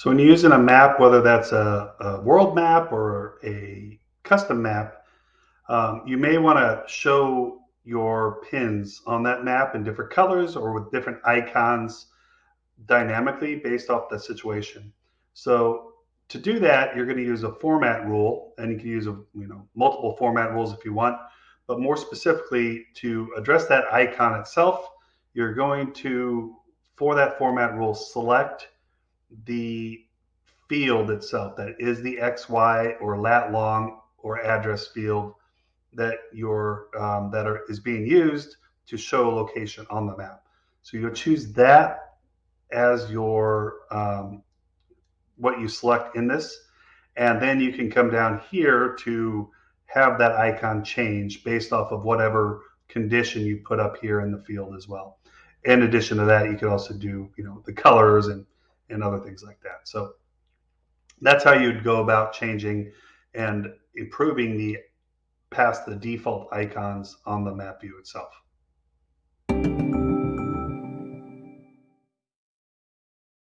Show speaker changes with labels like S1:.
S1: So when you're using a map, whether that's a, a world map or a custom map, um, you may want to show your pins on that map in different colors or with different icons dynamically based off the situation. So to do that, you're going to use a format rule, and you can use a, you know multiple format rules if you want. But more specifically, to address that icon itself, you're going to, for that format rule, select the field itself that is the XY or lat long or address field that your um, that are, is being used to show a location on the map. So you'll choose that as your um, what you select in this, and then you can come down here to have that icon change based off of whatever condition you put up here in the field as well. In addition to that, you could also do you know the colors and and other things like that. So that's how you'd go about changing and improving the past the default icons on the map view itself.